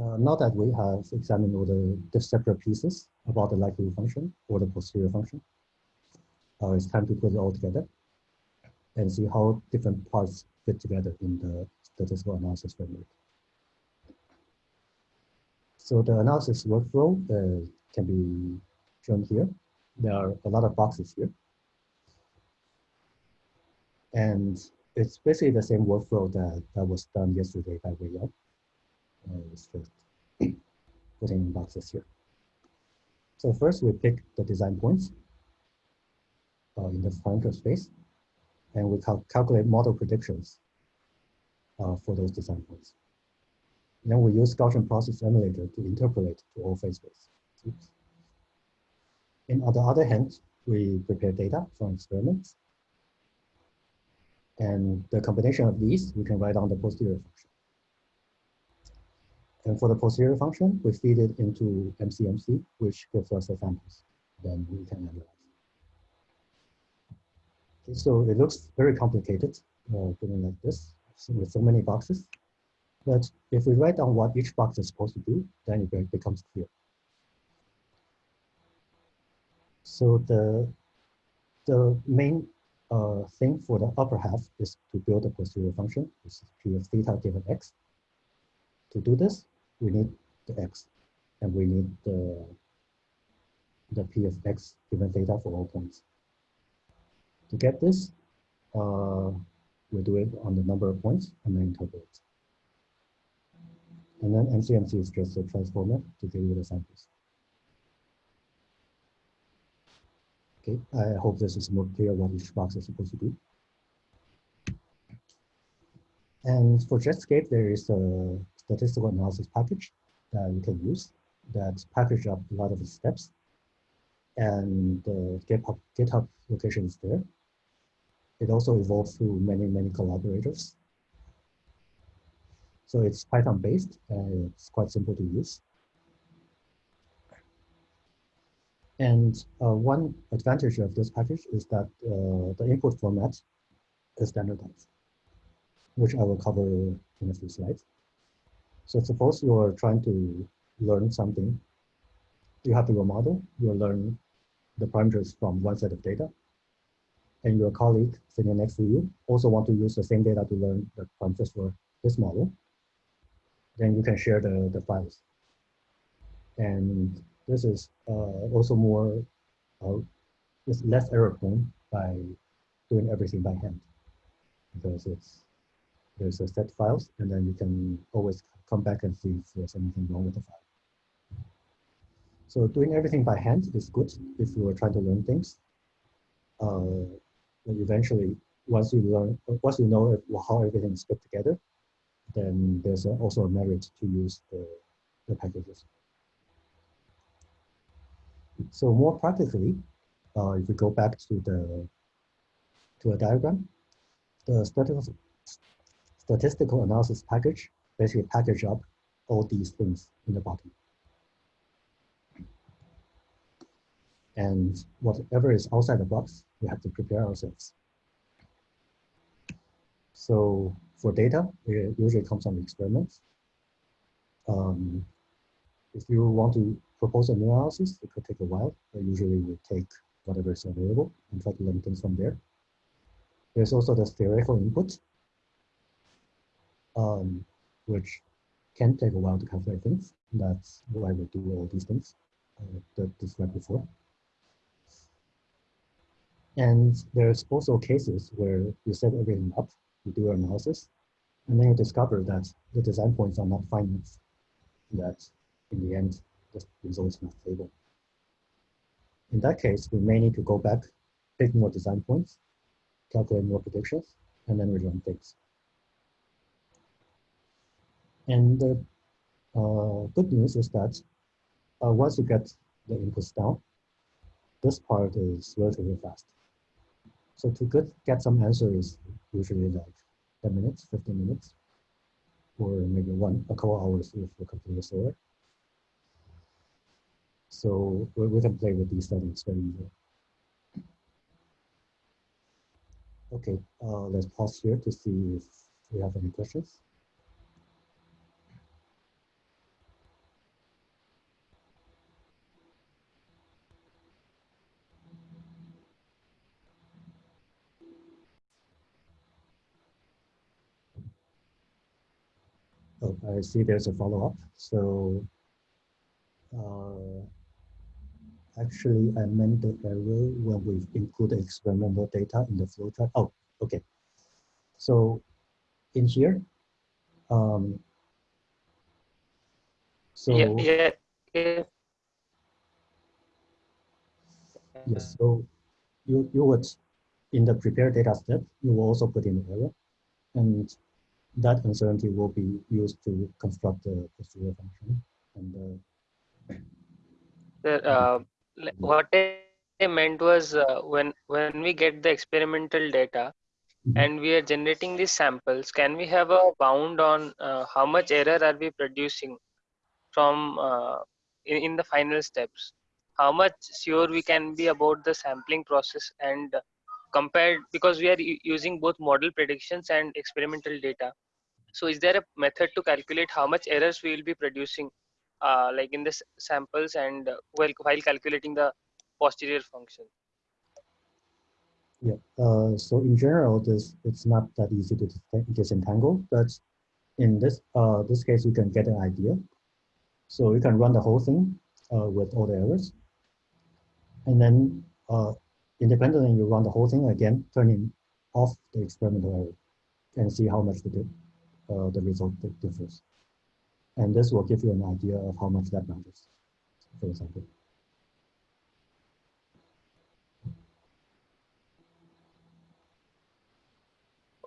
Uh, now that we have examined all the, the separate pieces about the likelihood function or the posterior function, uh, it's time to put it all together and see how different parts fit together in the statistical analysis framework. So the analysis workflow uh, can be shown here. There are a lot of boxes here. And it's basically the same workflow that, that was done yesterday by Wei It's just putting boxes here. So first we pick the design points uh, in the parameter space, and we cal calculate model predictions uh, for those design points. Then we use Gaussian process emulator to interpolate to all phase space. Oops. And on the other hand, we prepare data from experiments. And the combination of these, we can write down the posterior function. And for the posterior function, we feed it into MCMC, which gives us the samples. Then we can analyze. Okay, so it looks very complicated, uh, like this, with so many boxes. But if we write down what each box is supposed to do, then it becomes clear. So the, the main uh, thing for the upper half is to build a posterior function, which is p of theta given x. To do this, we need the x, and we need the, the p of x given theta for all points. To get this, uh, we do it on the number of points and then interpolate. And then MCMC is just a transformer to give you the samples. Okay, I hope this is more clear what each box is supposed to do. And for Jetscape, there is a statistical analysis package that you can use that package up a lot of steps. And the GitHub, GitHub location is there. It also evolved through many, many collaborators. So it's Python based and it's quite simple to use. And uh, one advantage of this package is that uh, the input format is standardized, which I will cover in a few slides. So suppose you're trying to learn something. You have your model, you learn the parameters from one set of data, and your colleague sitting next to you also want to use the same data to learn the parameters for this model then you can share the, the files. And this is uh, also more, uh, it's less error prone by doing everything by hand because it's there's a set of files and then you can always come back and see if there's anything wrong with the file. So doing everything by hand is good if you are trying to learn things. Uh, eventually, once you learn, once you know how everything is put together, then there's also a merit to use the, the packages. So more practically, uh, if we go back to the to a diagram, the statistical statistical analysis package basically package up all these things in the bottom. And whatever is outside the box, we have to prepare ourselves. So for data, it usually comes from experiments. Um, if you want to propose a new analysis, it could take a while, but usually we take whatever is available and try to learn things from there. There's also the theoretical input, um, which can take a while to calculate things. That's why we do all these things uh, that described before. And there's also cases where you set everything up you do your analysis, and then you discover that the design points are not finite, that in the end, the result is not stable. In that case, we may need to go back, pick more design points, calculate more predictions, and then rerun things. And the uh, good news is that uh, once you get the inputs down, this part is relatively fast. So to get, get some answers usually like 10 minutes, 15 minutes, or maybe one, a couple hours if the computer is slower. So we, we can play with these settings very easily. Okay, uh, let's pause here to see if we have any questions. Oh, I see there's a follow-up. So uh, actually, I meant the error when we include the experimental data in the flowchart. Oh, okay. So in here, um, so yeah, yeah, yeah. yes, so you you would in the prepare data step, you will also put in the error, and that uncertainty will be used to construct the posterior function. And uh, The, uh, what I meant was uh, when when we get the experimental data Mhm. and we are generating these samples, can we have a bound on uh, how much error are we producing from uh, in, in the final steps? How much sure we can be about the sampling process and uh, compared because we are using both model predictions and experimental data. So is there a method to calculate how much errors we will be producing uh, like in the s- samples and uh, while, while calculating the posterior function? yeah, uh, so in general, this it's not that easy to disentangle, but in this uh, this case, you can get an idea. So you can run the whole thing uh, with all the errors, and then uh, independently you run the whole thing again, turning off the experimental error, and see how much the di- uh, the result differs. And this will give you an idea of how much that matters, for example.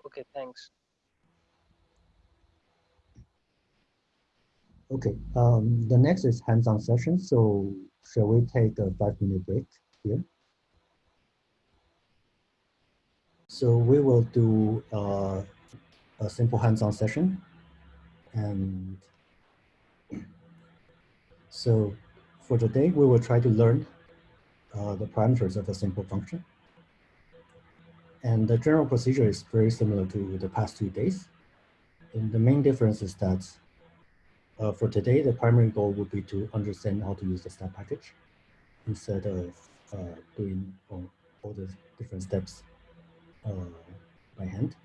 Okay, thanks. Okay, um, the next is hands-on session. So shall we take a five-minute break here? So we will do uh, a simple hands-on session. And so for today, we will try to learn uh, the parameters of a simple function. And the general procedure is very similar to the past two days. And the main difference is that uh, for today, the primary goal would be to understand how to use the stat package instead of uh, doing all, all the different steps uh, by hand.